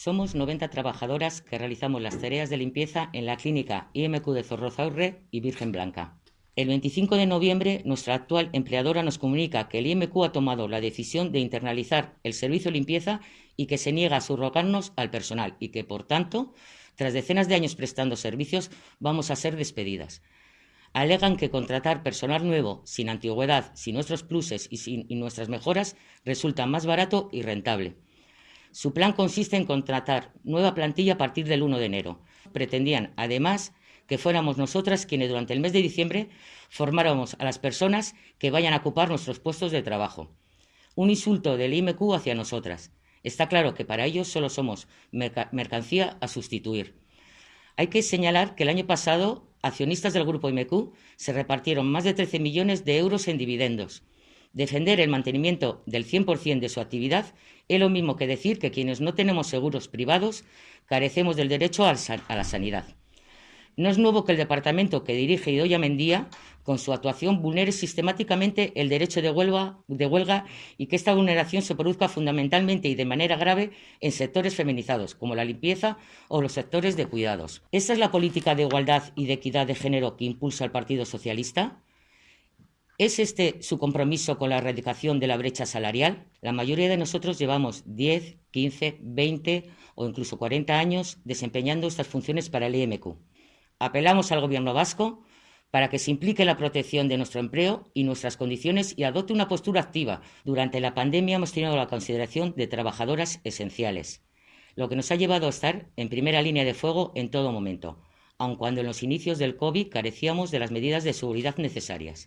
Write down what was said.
Somos 90 trabajadoras que realizamos las tareas de limpieza en la clínica IMQ de Zorrozaurre y Virgen Blanca. El 25 de noviembre, nuestra actual empleadora nos comunica que el IMQ ha tomado la decisión de internalizar el servicio de limpieza y que se niega a subrogarnos al personal y que, por tanto, tras decenas de años prestando servicios, vamos a ser despedidas. Alegan que contratar personal nuevo, sin antigüedad, sin nuestros pluses y sin y nuestras mejoras, resulta más barato y rentable. Su plan consiste en contratar nueva plantilla a partir del 1 de enero. Pretendían, además, que fuéramos nosotras quienes durante el mes de diciembre formáramos a las personas que vayan a ocupar nuestros puestos de trabajo. Un insulto del IMQ hacia nosotras. Está claro que para ellos solo somos mercancía a sustituir. Hay que señalar que el año pasado accionistas del grupo IMQ se repartieron más de 13 millones de euros en dividendos. Defender el mantenimiento del 100% de su actividad es lo mismo que decir que quienes no tenemos seguros privados carecemos del derecho a la sanidad. No es nuevo que el departamento que dirige Idoya Mendía, con su actuación, vulnere sistemáticamente el derecho de huelga, de huelga, y que esta vulneración se produzca fundamentalmente y de manera grave en sectores feminizados, como la limpieza o los sectores de cuidados. ¿Esa es la política de igualdad y de equidad de género que impulsa el Partido Socialista? ¿Es este su compromiso con la erradicación de la brecha salarial? La mayoría de nosotros llevamos 10, 15, 20 o incluso 40 años desempeñando estas funciones para el IMQ. Apelamos al Gobierno vasco para que se implique la protección de nuestro empleo y nuestras condiciones y adopte una postura activa. Durante la pandemia hemos tenido la consideración de trabajadoras esenciales, lo que nos ha llevado a estar en primera línea de fuego en todo momento, aun cuando en los inicios del COVID carecíamos de las medidas de seguridad necesarias.